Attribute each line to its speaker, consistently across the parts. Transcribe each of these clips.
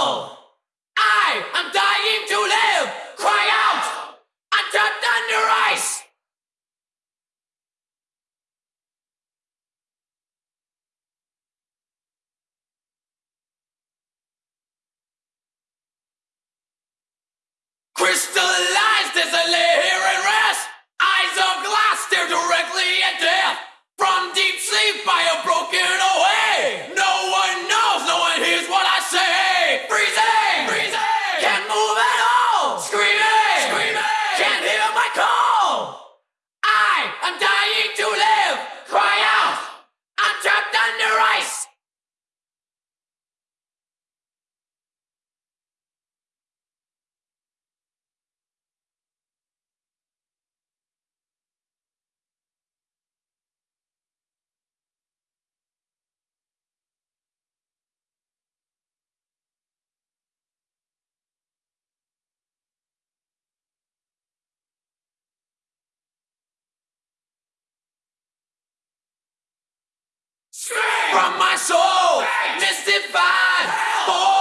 Speaker 1: Oh, I am dying to live. Cry out. I'm trapped under ice. Crystallized as a mystified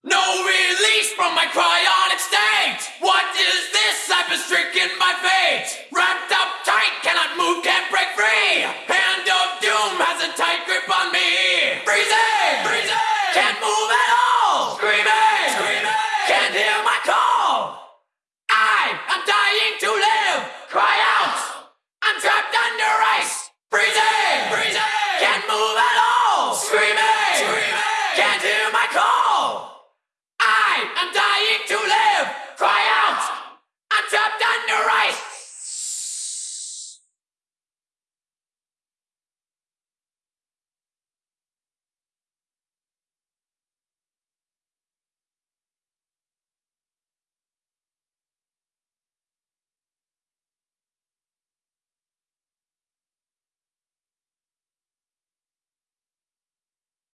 Speaker 1: No release from my cryonic state! What is this? I've been stricken by fate! Wrapped up tight, cannot move, can't break free! Hand of doom has a tight grip on me! Freezing! Freezing! Can't move at all! Screaming! Screaming! Can't hear